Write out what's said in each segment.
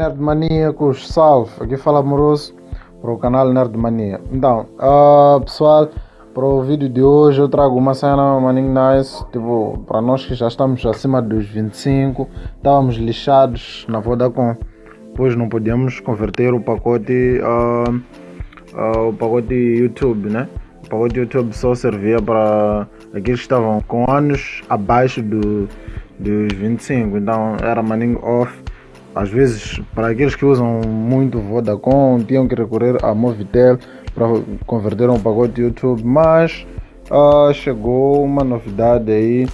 Nerdmaníacos, salve! Aqui fala Amoroso para o canal Nerdmania. Então, uh, pessoal, para o vídeo de hoje eu trago uma cena maninho nice, tipo, para nós que já estamos acima dos 25, estávamos lixados na Vodacom, pois não podíamos converter o pacote, uh, uh, o pacote YouTube, né? O pacote YouTube só servia para aqueles que estavam com anos abaixo do, dos 25, então era maninho off às vezes, para aqueles que usam muito Vodacom, tinham que recorrer a Movitel para converter um pacote YouTube, mas uh, chegou uma novidade aí.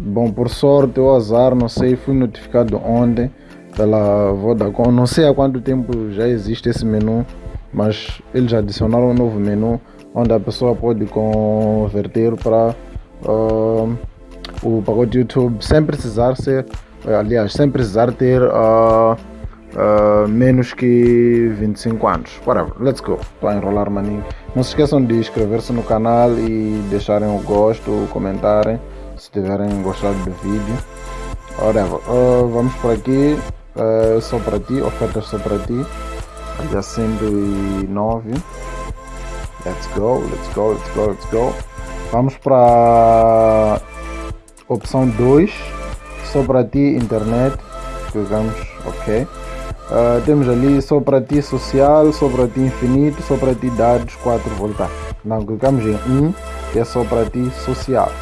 Bom, por sorte ou azar, não sei, fui notificado ontem pela Vodacom. Não sei há quanto tempo já existe esse menu, mas eles adicionaram um novo menu onde a pessoa pode converter para uh, o pacote YouTube sem precisar ser aliás, sem precisar ter uh, uh, menos que 25 anos. Whatever, let's go. Estou a enrolar maninho. Não se esqueçam de inscrever-se no canal e deixarem o gosto, comentarem se tiverem gostado do vídeo. Whatever, uh, vamos por aqui. Uh, só para ti, ofertas só para ti. Dia 109. Let's go, let's go, let's go, let's go. Vamos para opção 2 só para ti internet, clicamos ok. Uh, temos ali só para ti social, só para ti infinito, só para ti dados 4 voltar. Não, clicamos em 1, que é só para ti social.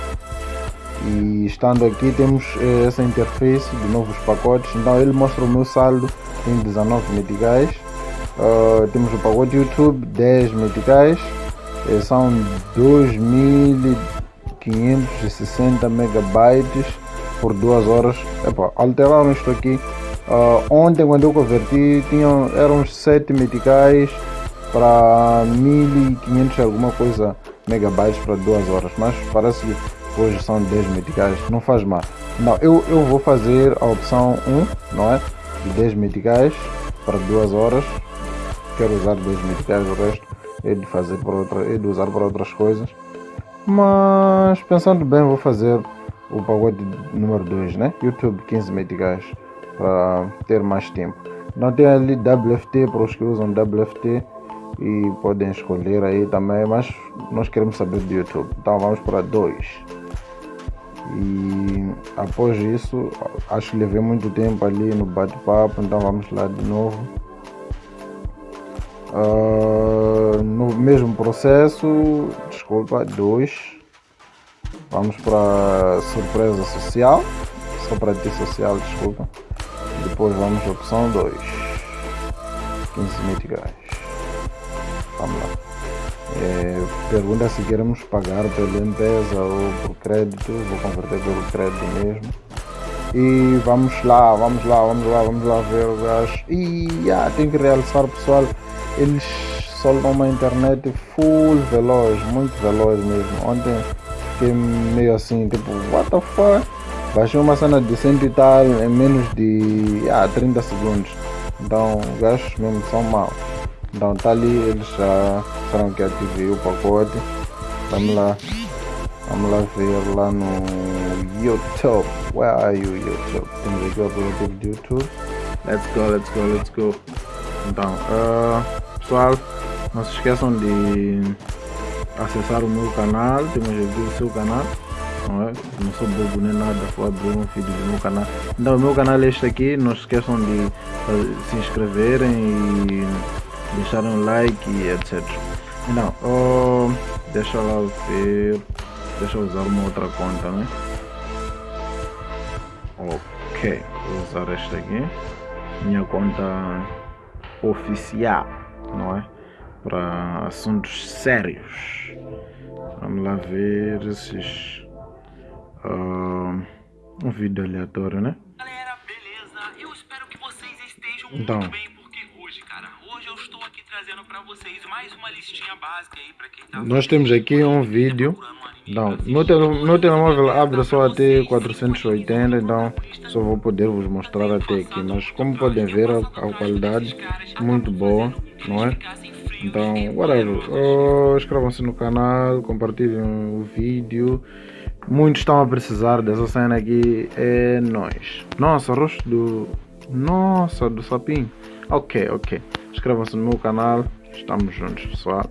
E estando aqui temos eh, essa interface de novos pacotes. Então ele mostra o meu saldo em 19 meticais. Uh, temos o pacote YouTube 10 meticais. Eh, são 2560 megabytes por duas horas. Epa, alteraram isto aqui. Uh, ontem quando eu converti tinham, eram 7 meticais para 1500 alguma coisa megabytes para duas horas. Mas parece que hoje são 10 meticais, não faz mal. Não, eu, eu vou fazer a opção 1, não é? De 10 meticais para duas horas. Quero usar 10 meticais, o resto é de fazer para outra, é de usar para outras coisas. Mas pensando bem, vou fazer o pacote número 2, né? YouTube 15 meticais para ter mais tempo. Não tem ali WFT para os que usam WFT e podem escolher aí também, mas nós queremos saber do YouTube. Então vamos para 2. E após isso, acho que levei muito tempo ali no bate-papo, então vamos lá de novo. Uh, no mesmo processo, desculpa, 2 Vamos para surpresa social. Só para ti social, desculpa. Depois vamos opção 2. 15 meticais. Vamos lá. É, pergunta se queremos pagar pela empresa ou por crédito. Vou converter pelo crédito mesmo. E vamos lá, vamos lá, vamos lá, vamos lá ver o gajo. E ah, tem que realçar pessoal. Eles soldam uma internet full veloz, muito veloz mesmo. Ontem fiquei meio assim, tipo, what the fuck? Baixei uma cena de 100 e tal em menos de ah, 30 segundos. Então, os gajos mesmo são maus. Então, tá ali, eles já disseram que ativei o pacote. Vamos lá. Vamos lá ver lá no YouTube. Where are you, YouTube? Temos aqui o aplicativo de YouTube. Let's go, let's go, let's go. Então, uh, pessoal, não se esqueçam de acessar o meu canal, temos aqui o seu canal, não é? Não sou bobo nem nada, vou abrir um vídeo do meu canal. Então o meu canal é este aqui, não esqueçam de se inscreverem e deixarem um like e etc. Então, oh, deixa lá ver, deixa eu usar uma outra conta, né? Ok, vou usar esta aqui, minha conta oficial, não é? Para assuntos sérios. Vamos lá ver esses. Uh, um vídeo aleatório, né? Galera, beleza? Eu espero que vocês estejam então. muito bem, porque hoje, cara, hoje eu estou aqui trazendo para vocês mais uma listinha básica aí para quem tá. Nós temos aqui um vídeo. Não, meu, meu telemóvel abre só até 480, então só vou poder vos mostrar até aqui. Mas como podem ver, a, a qualidade muito boa, não é? Então, whatever. Oh, Inscrevam-se no canal, compartilhem o vídeo. Muitos estão a precisar dessa cena aqui. É nós. Nossa, rosto do, Nossa, do sapinho. Ok, ok. Inscrevam-se no meu canal. Estamos juntos, pessoal.